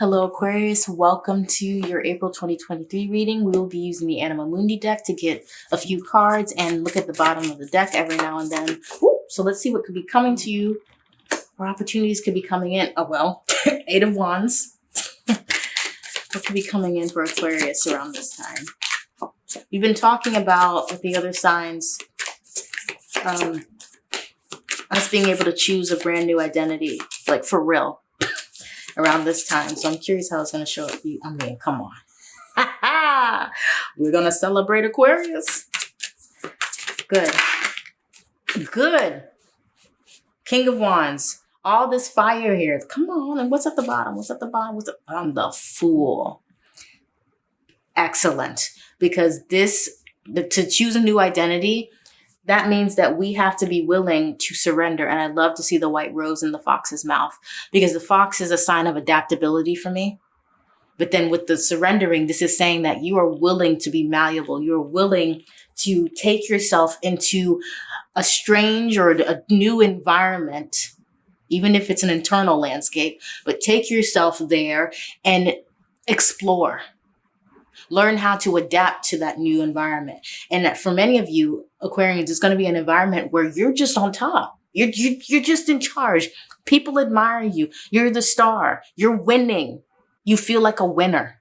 Hello Aquarius, welcome to your April 2023 reading. We will be using the Anima Mundi deck to get a few cards and look at the bottom of the deck every now and then. so let's see what could be coming to you or opportunities could be coming in. Oh well, Eight of Wands. what could be coming in for Aquarius around this time? We've been talking about with the other signs, um, us being able to choose a brand new identity, like for real around this time. So I'm curious how it's going to show up. I mean, come on. We're going to celebrate Aquarius. Good. Good. King of Wands. All this fire here. Come on. And what's at the bottom? What's at the bottom? What's at, I'm the fool. Excellent. Because this, the, to choose a new identity, that means that we have to be willing to surrender. And I love to see the white rose in the fox's mouth because the fox is a sign of adaptability for me. But then with the surrendering, this is saying that you are willing to be malleable. You're willing to take yourself into a strange or a new environment, even if it's an internal landscape, but take yourself there and explore learn how to adapt to that new environment. And for many of you, Aquarians, it's going to be an environment where you're just on top. You're, you're just in charge. People admire you. You're the star. You're winning. You feel like a winner.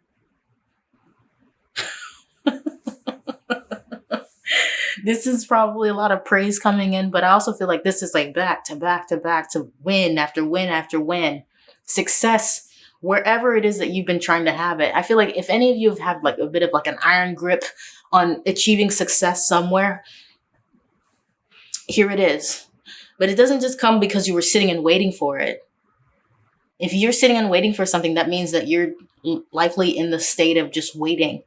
this is probably a lot of praise coming in, but I also feel like this is like back to back to back to win after win after win. Success wherever it is that you've been trying to have it. I feel like if any of you have had like a bit of like an iron grip on achieving success somewhere, here it is. But it doesn't just come because you were sitting and waiting for it. If you're sitting and waiting for something, that means that you're likely in the state of just waiting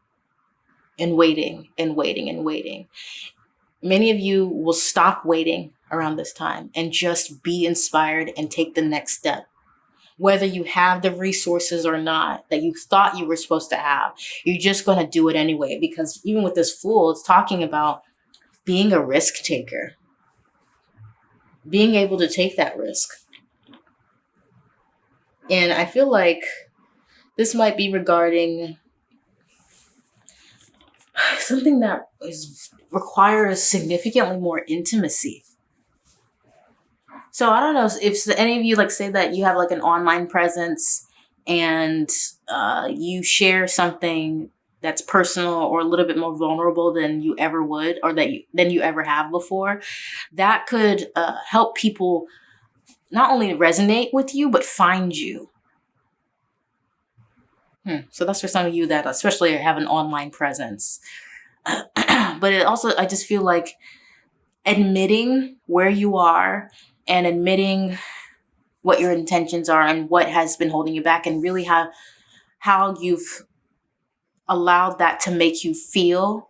and waiting and waiting and waiting. Many of you will stop waiting around this time and just be inspired and take the next step whether you have the resources or not that you thought you were supposed to have. You're just going to do it anyway because even with this fool, it's talking about being a risk taker, being able to take that risk. And I feel like this might be regarding something that is requires significantly more intimacy so I don't know if any of you like say that you have like an online presence and uh, you share something that's personal or a little bit more vulnerable than you ever would or that you than you ever have before, that could uh, help people not only resonate with you but find you. Hmm. So that's for some of you that especially have an online presence. but it also, I just feel like admitting where you are and admitting what your intentions are and what has been holding you back and really how how you've allowed that to make you feel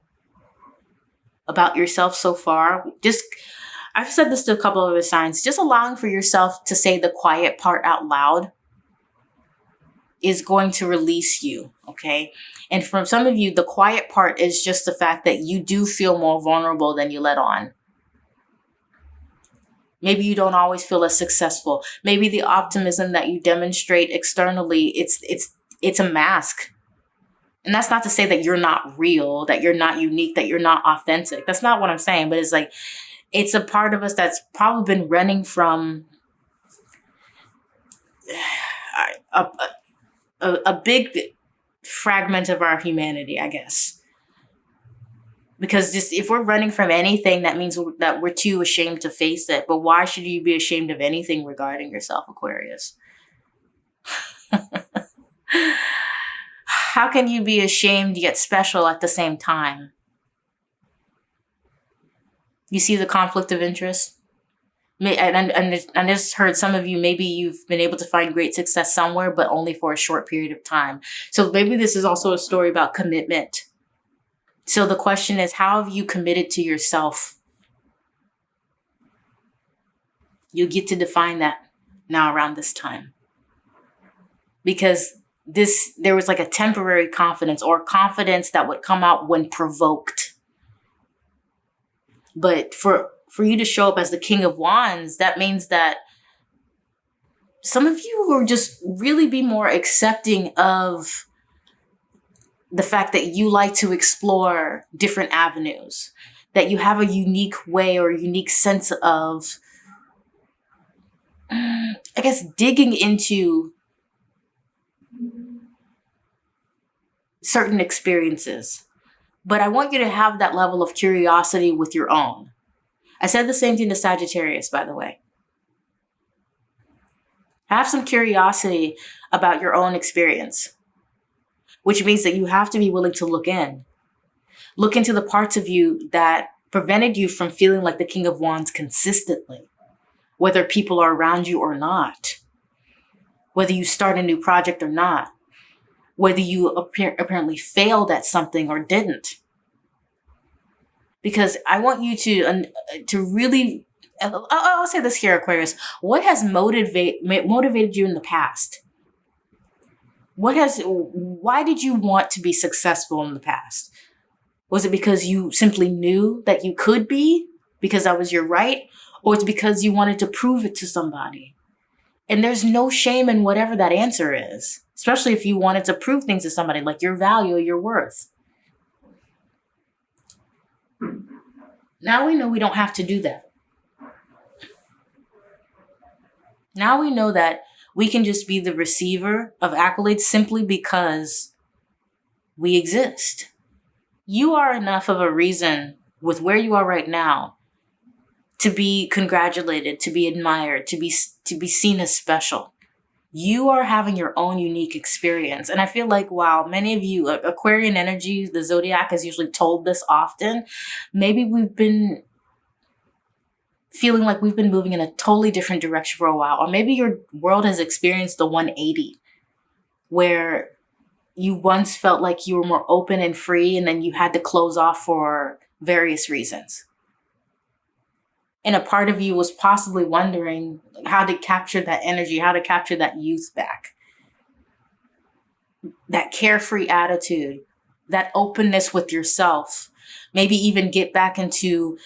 about yourself so far. Just i've said this to a couple of signs. Just allowing for yourself to say the quiet part out loud is going to release you okay? And from some of you the quiet part is just the fact that you do feel more vulnerable than you let on Maybe you don't always feel as successful. Maybe the optimism that you demonstrate externally, it's it's it's a mask. And that's not to say that you're not real, that you're not unique, that you're not authentic. That's not what I'm saying, but it's like it's a part of us that's probably been running from a, a, a big fragment of our humanity, I guess because just if we're running from anything that means that we're too ashamed to face it. But why should you be ashamed of anything regarding yourself aquarius? How can you be ashamed yet special at the same time? You see the conflict of interest? And, and, and I just heard some of you, maybe you've been able to find great success somewhere, but only for a short period of time. So maybe this is also a story about commitment so the question is, how have you committed to yourself? You get to define that now around this time. Because this, there was like a temporary confidence or confidence that would come out when provoked. But for, for you to show up as the king of wands, that means that some of you will just really be more accepting of the fact that you like to explore different avenues, that you have a unique way or unique sense of, I guess, digging into certain experiences. But I want you to have that level of curiosity with your own. I said the same thing to Sagittarius, by the way. Have some curiosity about your own experience which means that you have to be willing to look in. Look into the parts of you that prevented you from feeling like the King of Wands consistently, whether people are around you or not, whether you start a new project or not, whether you appear, apparently failed at something or didn't. Because I want you to, to really, I'll, I'll say this here, Aquarius, what has motivate, motivated you in the past? What has why did you want to be successful in the past? Was it because you simply knew that you could be because that was your right? Or it's because you wanted to prove it to somebody? And there's no shame in whatever that answer is especially if you wanted to prove things to somebody like your value your worth. Now we know we don't have to do that. Now we know that we can just be the receiver of accolades simply because we exist. You are enough of a reason with where you are right now to be congratulated, to be admired, to be to be seen as special. You are having your own unique experience. And I feel like, wow, many of you, Aquarian energy, the zodiac is usually told this often. Maybe we've been feeling like we've been moving in a totally different direction for a while. Or maybe your world has experienced the 180 where you once felt like you were more open and free and then you had to close off for various reasons. And a part of you was possibly wondering how to capture that energy, how to capture that youth back. That carefree attitude, that openness with yourself, maybe even get back into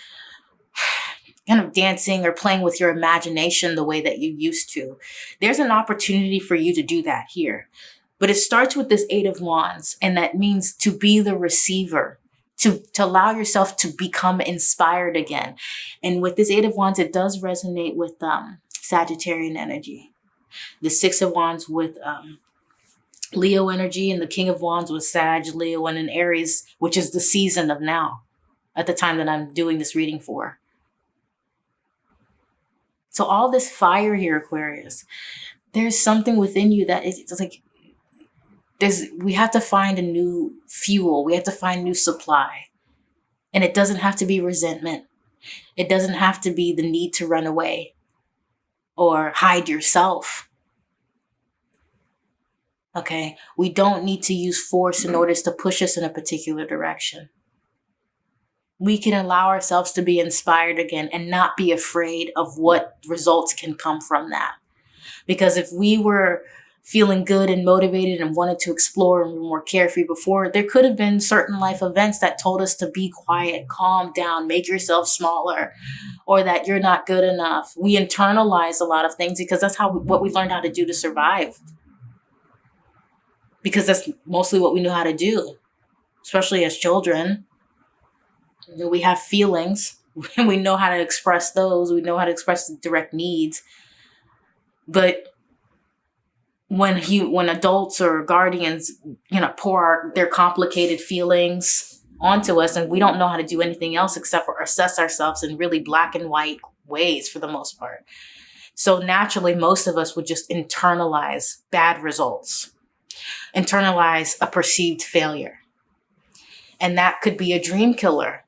kind of dancing or playing with your imagination the way that you used to. There's an opportunity for you to do that here. But it starts with this Eight of Wands, and that means to be the receiver, to, to allow yourself to become inspired again. And with this Eight of Wands, it does resonate with um, Sagittarian energy. The Six of Wands with um, Leo energy, and the King of Wands with Sag, Leo, and an Aries, which is the season of now at the time that I'm doing this reading for. So all this fire here, Aquarius, there's something within you that is it's like there's we have to find a new fuel. We have to find new supply. And it doesn't have to be resentment. It doesn't have to be the need to run away or hide yourself. Okay, we don't need to use force in order to push us in a particular direction we can allow ourselves to be inspired again and not be afraid of what results can come from that. Because if we were feeling good and motivated and wanted to explore and were more carefree before, there could have been certain life events that told us to be quiet, calm down, make yourself smaller, or that you're not good enough. We internalize a lot of things because that's how we, what we learned how to do to survive. Because that's mostly what we knew how to do, especially as children we have feelings. we know how to express those. We know how to express direct needs. But when he when adults or guardians you know pour their complicated feelings onto us and we don't know how to do anything else except for assess ourselves in really black and white ways for the most part so naturally most of us would just internalize bad results internalize a perceived failure and that could be a dream killer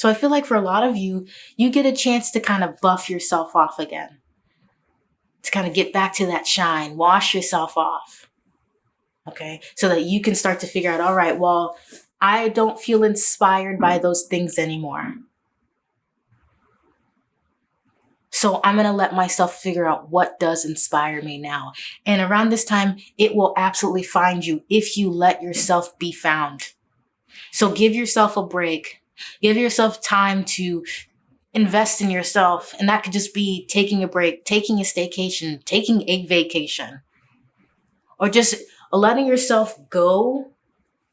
so I feel like for a lot of you, you get a chance to kind of buff yourself off again, to kind of get back to that shine, wash yourself off. Okay. So that you can start to figure out, all right, well, I don't feel inspired by those things anymore. So I'm going to let myself figure out what does inspire me now. And around this time, it will absolutely find you if you let yourself be found. So give yourself a break Give yourself time to invest in yourself. And that could just be taking a break, taking a staycation, taking a vacation, or just letting yourself go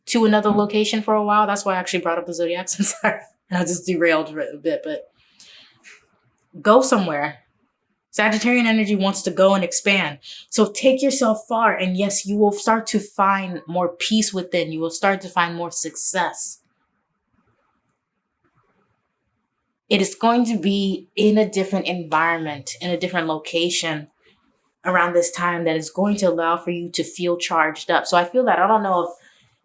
to another location for a while. That's why I actually brought up the zodiacs. I'm sorry. And I just derailed a bit, but go somewhere. Sagittarian energy wants to go and expand. So take yourself far. And yes, you will start to find more peace within. You will start to find more success. It is going to be in a different environment, in a different location around this time that is going to allow for you to feel charged up. So I feel that I don't know if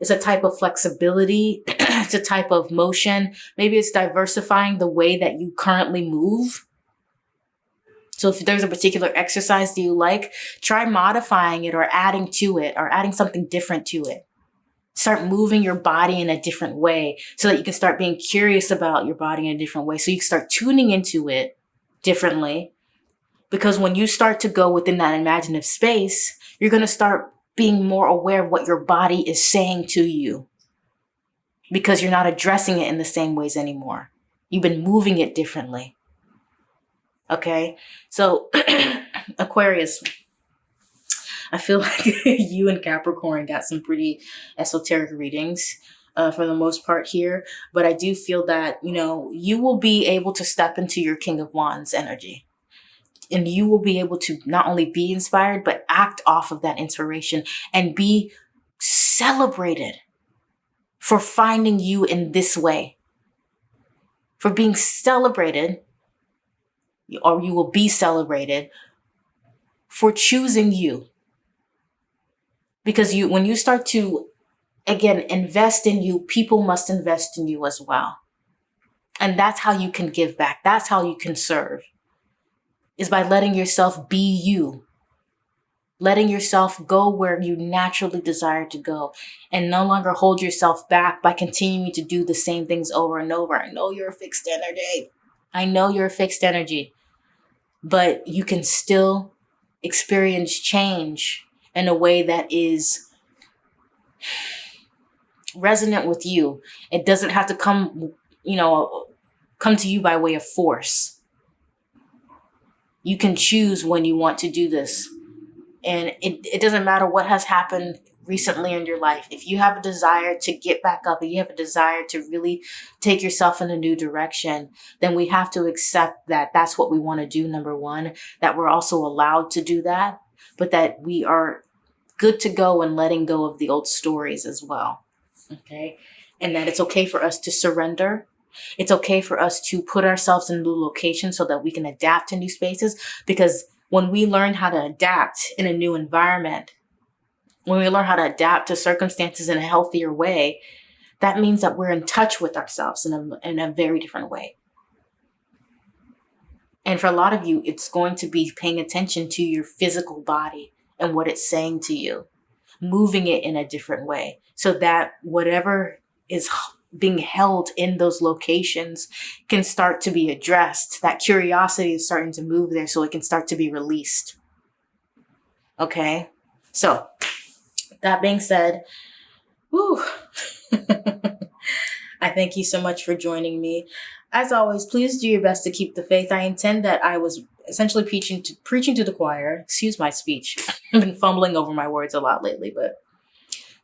it's a type of flexibility, it's a type of motion. Maybe it's diversifying the way that you currently move. So if there's a particular exercise that you like, try modifying it or adding to it or adding something different to it. Start moving your body in a different way so that you can start being curious about your body in a different way. So you can start tuning into it differently because when you start to go within that imaginative space, you're going to start being more aware of what your body is saying to you because you're not addressing it in the same ways anymore. You've been moving it differently. Okay. So Aquarius, I feel like you and Capricorn got some pretty esoteric readings uh, for the most part here. But I do feel that, you know, you will be able to step into your King of Wands energy and you will be able to not only be inspired, but act off of that inspiration and be celebrated for finding you in this way, for being celebrated, or you will be celebrated for choosing you. Because you, when you start to, again, invest in you, people must invest in you as well. And that's how you can give back. That's how you can serve is by letting yourself be you. Letting yourself go where you naturally desire to go and no longer hold yourself back by continuing to do the same things over and over. I know you're a fixed energy. I know you're a fixed energy, but you can still experience change in a way that is resonant with you. It doesn't have to come, you know, come to you by way of force. You can choose when you want to do this. And it, it doesn't matter what has happened recently in your life. If you have a desire to get back up, if you have a desire to really take yourself in a new direction, then we have to accept that that's what we want to do, number one, that we're also allowed to do that, but that we are good to go and letting go of the old stories as well. Okay. And that it's okay for us to surrender it's okay for us to put ourselves in new locations so that we can adapt to new spaces because when we learn how to adapt in a new environment, when we learn how to adapt to circumstances in a healthier way, that means that we're in touch with ourselves in a, in a very different way. And for a lot of you, it's going to be paying attention to your physical body and what it's saying to you, moving it in a different way so that whatever is being held in those locations can start to be addressed. That curiosity is starting to move there so it can start to be released. Okay. So that being said, whew, I thank you so much for joining me. As always, please do your best to keep the faith. I intend that I was essentially preaching to preaching to the choir. Excuse my speech. I've been fumbling over my words a lot lately, but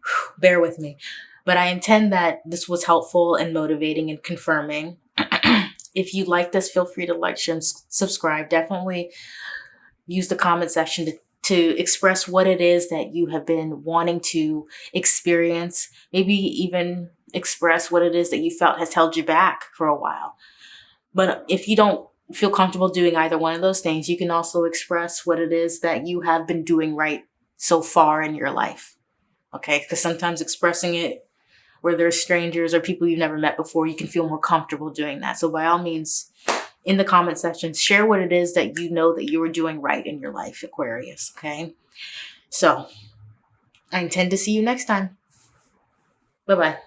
whew, bear with me. But I intend that this was helpful and motivating and confirming. if you like this, feel free to like, share, and subscribe. Definitely use the comment section to, to express what it is that you have been wanting to experience. Maybe even express what it is that you felt has held you back for a while. But if you don't feel comfortable doing either one of those things, you can also express what it is that you have been doing right so far in your life. Okay, because sometimes expressing it where there's strangers or people you've never met before, you can feel more comfortable doing that. So by all means, in the comment section, share what it is that you know that you are doing right in your life, Aquarius, okay? So I intend to see you next time. Bye-bye.